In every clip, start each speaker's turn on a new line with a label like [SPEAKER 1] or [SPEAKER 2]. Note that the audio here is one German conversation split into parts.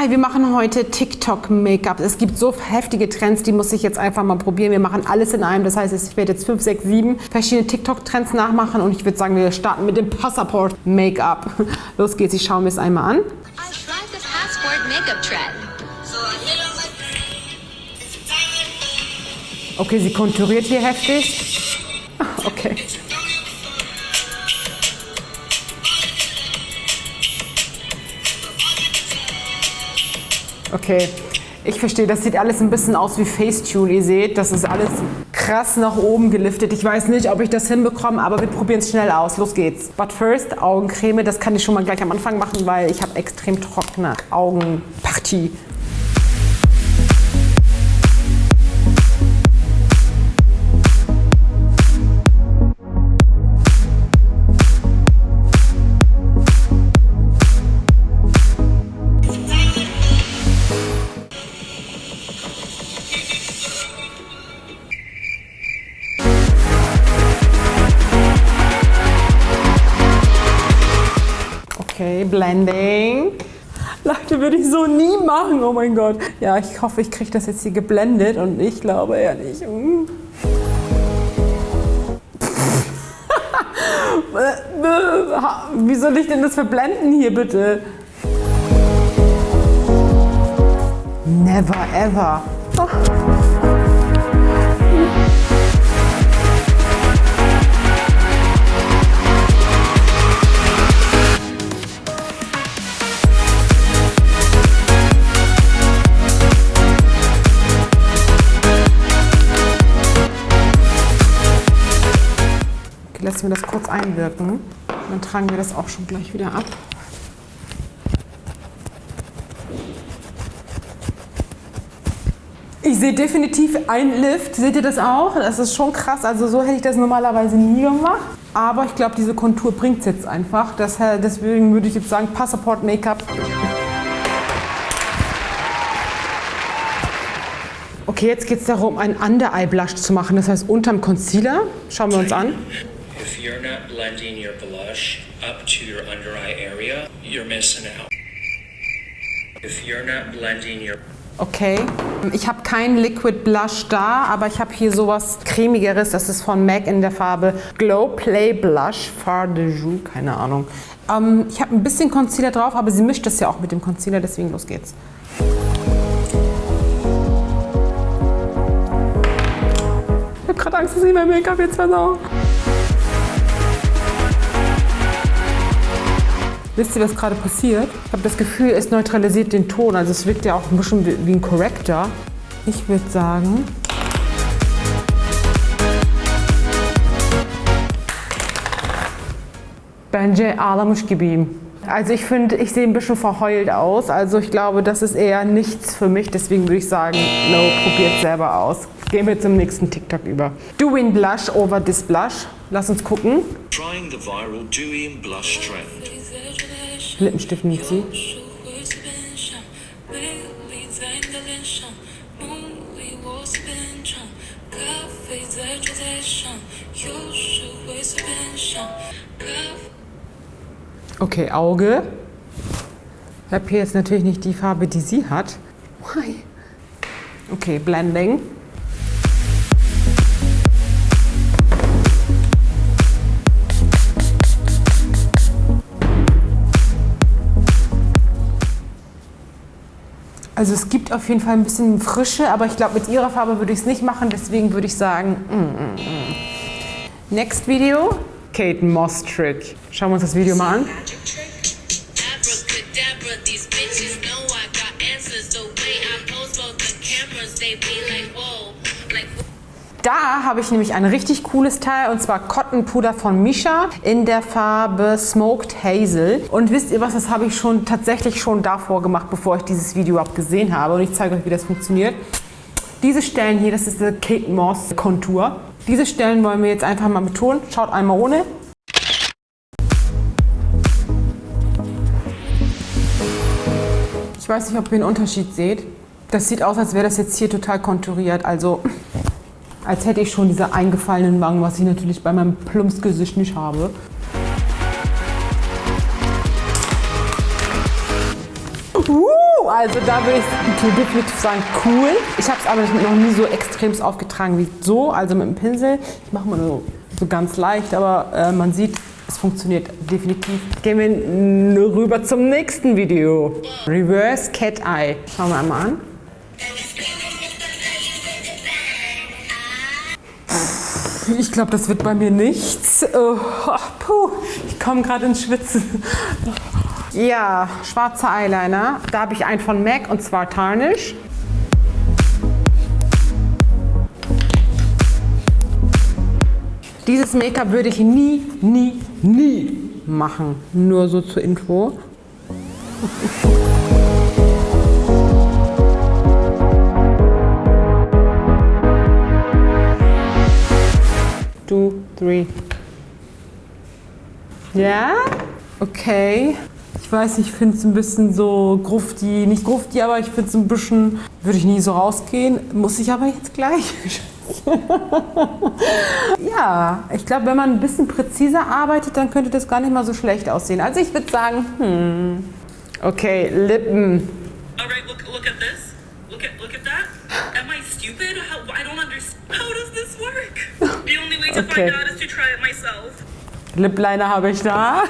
[SPEAKER 1] Hi, wir machen heute TikTok-Make-up. Es gibt so heftige Trends, die muss ich jetzt einfach mal probieren. Wir machen alles in einem. Das heißt, ich werde jetzt 5, 6, 7 verschiedene TikTok-Trends nachmachen und ich würde sagen, wir starten mit dem Passport-Make-up. Los geht's, ich schaue mir es einmal an.
[SPEAKER 2] I tried the passport makeup trend.
[SPEAKER 1] Okay, sie konturiert hier heftig. Okay. Okay, ich verstehe, das sieht alles ein bisschen aus wie Facetune. Ihr seht, das ist alles krass nach oben geliftet. Ich weiß nicht, ob ich das hinbekomme, aber wir probieren es schnell aus. Los geht's. But first, Augencreme, das kann ich schon mal gleich am Anfang machen, weil ich habe extrem trockene Augenpartie. Blending. Leute, würde ich so nie machen. Oh mein Gott. Ja, ich hoffe, ich kriege das jetzt hier geblendet und ich glaube eher nicht. Mm. Wie soll ich denn das verblenden hier bitte? Never ever. Oh. Lassen wir das kurz einwirken. Dann tragen wir das auch schon gleich wieder ab. Ich sehe definitiv einen Lift. Seht ihr das auch? Das ist schon krass. Also so hätte ich das normalerweise nie gemacht. Aber ich glaube, diese Kontur bringt es jetzt einfach. Das, deswegen würde ich jetzt sagen, Passport Make-up. Okay, jetzt geht es darum, einen Under-Eye-Blush zu machen. Das heißt, unterm Concealer. Schauen wir uns an.
[SPEAKER 3] If you're not blending your blush up to your under eye area, you're missing out. If you're not blending your
[SPEAKER 1] Okay, ich habe keinen Liquid Blush da, aber ich habe hier sowas cremigeres. Das ist von MAC in der Farbe Glow Play Blush Far de Joux, keine Ahnung. Ähm, ich habe ein bisschen Concealer drauf, aber sie mischt das ja auch mit dem Concealer, deswegen los geht's. Ich habe gerade Angst, dass ich mein Make-up jetzt versau. Wisst ihr, was gerade passiert? Ich habe das Gefühl, es neutralisiert den Ton. Also es wirkt ja auch ein bisschen wie ein Corrector. Ich würde sagen... Bence ağlamış gibiyim. Also ich finde, ich sehe ein bisschen verheult aus. Also ich glaube, das ist eher nichts für mich. Deswegen würde ich sagen, no, probiert selber aus. Gehen wir zum nächsten TikTok über. Doing Blush over this Blush. Lass uns gucken.
[SPEAKER 3] trying the viral and blush trend.
[SPEAKER 1] Lippenstift nimmt sie. Okay, Auge. Ich habe hier jetzt natürlich nicht die Farbe, die sie hat. Okay, Blending. Also es gibt auf jeden Fall ein bisschen Frische, aber ich glaube, mit ihrer Farbe würde ich es nicht machen. Deswegen würde ich sagen, mm, mm, mm. Next Video, Kate Moss Trick. Schauen wir uns das Video mal an. Da habe ich nämlich ein richtig cooles Teil und zwar Cottonpuder von Misha in der Farbe Smoked Hazel. Und wisst ihr was, das habe ich schon tatsächlich schon davor gemacht, bevor ich dieses Video überhaupt gesehen habe. Und ich zeige euch, wie das funktioniert. Diese Stellen hier, das ist der Kate Moss Kontur. Diese Stellen wollen wir jetzt einfach mal betonen. Schaut einmal ohne. Ich weiß nicht, ob ihr einen Unterschied seht. Das sieht aus, als wäre das jetzt hier total konturiert. Also als hätte ich schon diese eingefallenen Wangen, was ich natürlich bei meinem Plumpsgesicht nicht habe. Uh, also da würde ich definitiv sagen, cool. Ich habe es aber noch nie so extrem aufgetragen wie so, also mit dem Pinsel. Ich mache mal so, so ganz leicht, aber äh, man sieht, es funktioniert definitiv. Gehen wir rüber zum nächsten Video. Reverse Cat Eye. Schauen wir einmal an. Ich glaube, das wird bei mir nichts. Oh, puh, ich komme gerade ins Schwitzen. Ja, schwarzer Eyeliner. Da habe ich einen von MAC und zwar Tarnish. Dieses Make-up würde ich nie, nie, nie machen. Nur so zur Info. Two, three. Ja? Okay. Ich weiß ich finde es ein bisschen so grufti, nicht grufti, aber ich finde es ein bisschen, würde ich nie so rausgehen. Muss ich aber jetzt gleich. ja, ich glaube, wenn man ein bisschen präziser arbeitet, dann könnte das gar nicht mal so schlecht aussehen. Also ich würde sagen, hm, okay, Lippen. Okay. Lip-Liner habe ich da.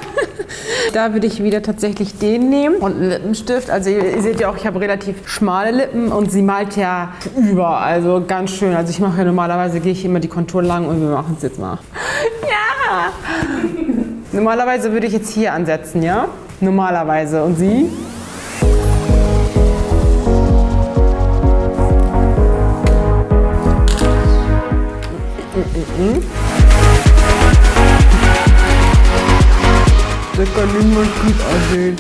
[SPEAKER 1] da würde ich wieder tatsächlich den nehmen und einen Lippenstift. Also ihr, ihr seht ja auch, ich habe relativ schmale Lippen und sie malt ja über, also ganz schön. Also ich mache ja normalerweise, gehe ich immer die Kontur lang und wir machen es jetzt mal. Ja! Normalerweise würde ich jetzt hier ansetzen, ja? Normalerweise. Und sie? Da kann niemand gut aussehen.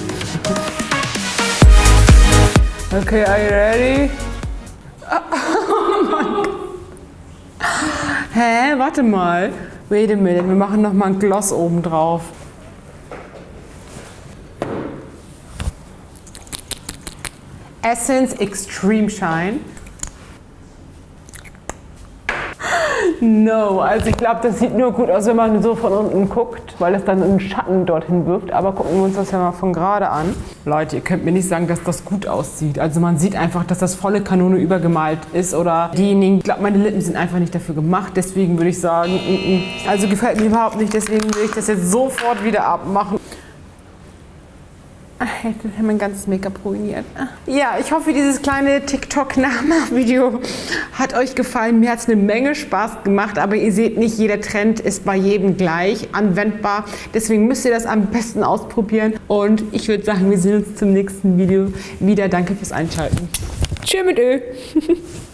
[SPEAKER 1] Okay, are you ready? Oh Mann. Hä? Warte mal. Wait a minute, wir machen noch mal ein Gloss oben drauf. Essence Extreme Shine. No, also ich glaube, das sieht nur gut aus, wenn man so von unten guckt, weil es dann einen Schatten dorthin wirft. Aber gucken wir uns das ja mal von gerade an. Leute, ihr könnt mir nicht sagen, dass das gut aussieht. Also man sieht einfach, dass das volle Kanone übergemalt ist oder diejenigen, ich glaube, meine Lippen sind einfach nicht dafür gemacht. Deswegen würde ich sagen, mm, mm. also gefällt mir überhaupt nicht. Deswegen würde ich das jetzt sofort wieder abmachen. Ach, Jetzt hat mein ganzes Make-up ruiniert. Ja, ich hoffe, dieses kleine TikTok-Nachmach-Video hat euch gefallen. Mir hat es eine Menge Spaß gemacht, aber ihr seht nicht, jeder Trend ist bei jedem gleich anwendbar. Deswegen müsst ihr das am besten ausprobieren. Und ich würde sagen, wir sehen uns zum nächsten Video wieder. Danke fürs Einschalten. Tschüss mit Ö.